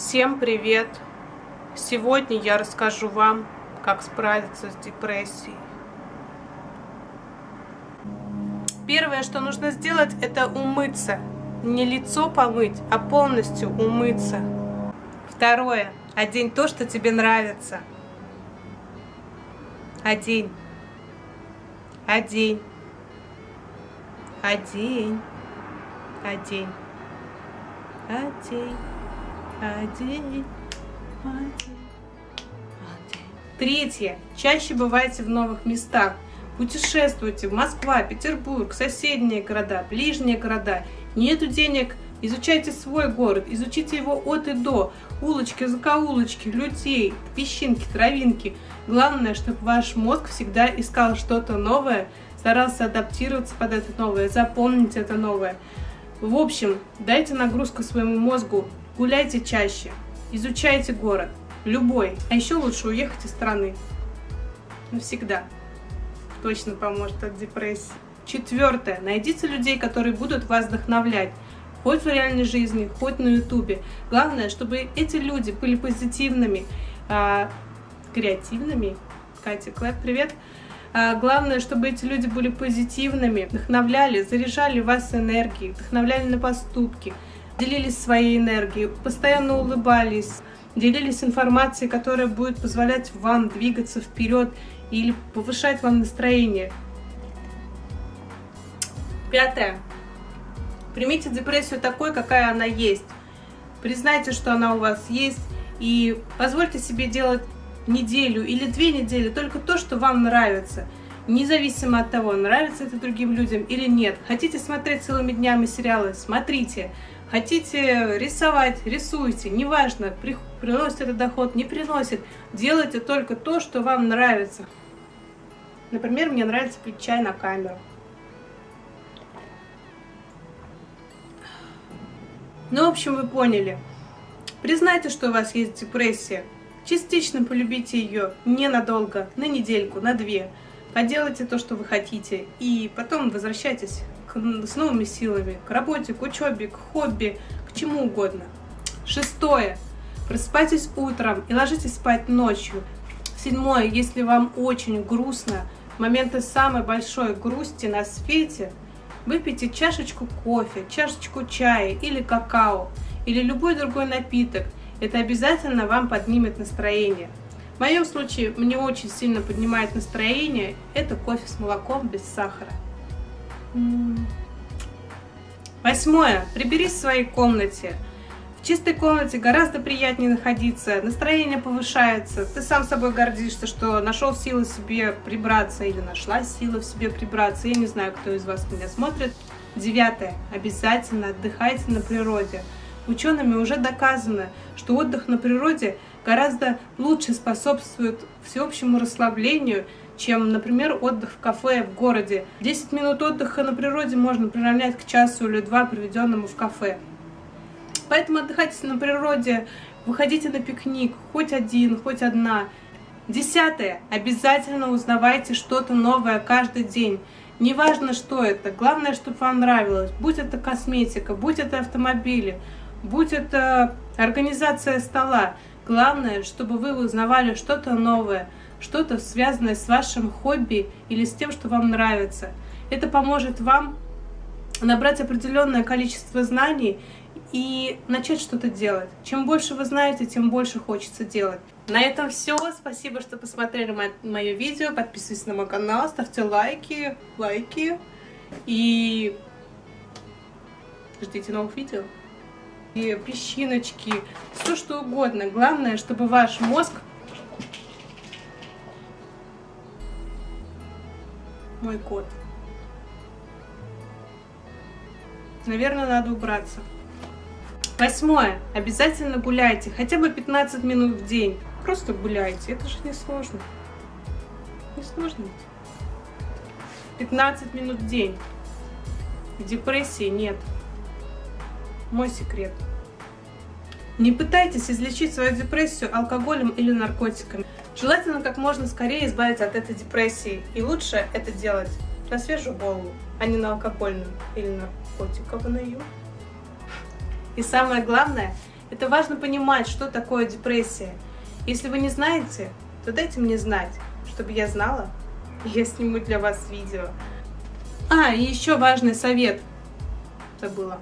Всем привет! Сегодня я расскажу вам, как справиться с депрессией. Первое, что нужно сделать, это умыться. Не лицо помыть, а полностью умыться. Второе. Одень то, что тебе нравится. Одень. Одень. Одень. Одень. Одень. Третье. Чаще бывайте в новых местах. Путешествуйте Москва, Петербург, соседние города, ближние города. Нету денег, изучайте свой город, изучите его от и до. Улочки, закоулочки, людей, песчинки, травинки. Главное, чтобы ваш мозг всегда искал что-то новое, старался адаптироваться под это новое, запомнить это новое. В общем, дайте нагрузку своему мозгу, гуляйте чаще, изучайте город, любой. А еще лучше уехать из страны. Навсегда. Точно поможет от депрессии. Четвертое. Найдите людей, которые будут вас вдохновлять. Хоть в реальной жизни, хоть на ютубе. Главное, чтобы эти люди были позитивными, а, креативными. Катя Клэп, привет. А, главное, чтобы эти люди были позитивными, вдохновляли, заряжали вас энергией, вдохновляли на поступки, делились своей энергией, постоянно улыбались, делились информацией, которая будет позволять вам двигаться вперед или повышать вам настроение. Пятое. Примите депрессию такой, какая она есть. Признайте, что она у вас есть, и позвольте себе делать неделю или две недели только то, что вам нравится. Независимо от того, нравится это другим людям или нет. Хотите смотреть целыми днями сериалы? Смотрите. Хотите рисовать? Рисуйте. Неважно, приносит это доход, не приносит. Делайте только то, что вам нравится. Например, мне нравится пить чай на камеру. Ну, в общем, вы поняли. Признайте, что у вас есть депрессия. Частично полюбите ее ненадолго, на недельку, на две. Поделайте то, что вы хотите, и потом возвращайтесь к, с новыми силами, к работе, к учебе, к хобби, к чему угодно. Шестое. Просыпайтесь утром и ложитесь спать ночью. Седьмое. Если вам очень грустно, моменты самой большой грусти на свете, выпейте чашечку кофе, чашечку чая или какао, или любой другой напиток. Это обязательно вам поднимет настроение. В моем случае мне очень сильно поднимает настроение. Это кофе с молоком без сахара. Восьмое. Приберись в своей комнате. В чистой комнате гораздо приятнее находиться, настроение повышается, ты сам собой гордишься, что нашел силы себе прибраться или нашла силы в себе прибраться. Я не знаю, кто из вас меня смотрит. Девятое. Обязательно отдыхайте на природе. Учеными уже доказано, что отдых на природе гораздо лучше способствует всеобщему расслаблению, чем, например, отдых в кафе в городе. 10 минут отдыха на природе можно приравнять к часу или два, проведенному в кафе. Поэтому отдыхайте на природе, выходите на пикник, хоть один, хоть одна. Десятое. Обязательно узнавайте что-то новое каждый день. Неважно, что это, главное, чтобы вам нравилось. Будь это косметика, будь это автомобили, будь это организация стола. Главное, чтобы вы узнавали что-то новое, что-то связанное с вашим хобби или с тем, что вам нравится. Это поможет вам набрать определенное количество знаний и начать что-то делать. Чем больше вы знаете, тем больше хочется делать. На этом все. Спасибо, что посмотрели мое видео. Подписывайтесь на мой канал, ставьте лайки, лайки. И ждите новых видео. И песчиночки, все что угодно. Главное, чтобы ваш мозг... Мой кот. Наверное, надо убраться. Восьмое. Обязательно гуляйте. Хотя бы 15 минут в день. Просто гуляйте. Это же не сложно. Не сложно. 15 минут в день. Депрессии нет. Мой секрет. Не пытайтесь излечить свою депрессию алкоголем или наркотиками. Желательно как можно скорее избавиться от этой депрессии. И лучше это делать на свежую голову, а не на алкогольную или наркотиковую. И самое главное, Это важно понимать, что такое депрессия. Если вы не знаете, то дайте мне знать, чтобы я знала, и я сниму для вас видео. А, и еще важный совет забыла.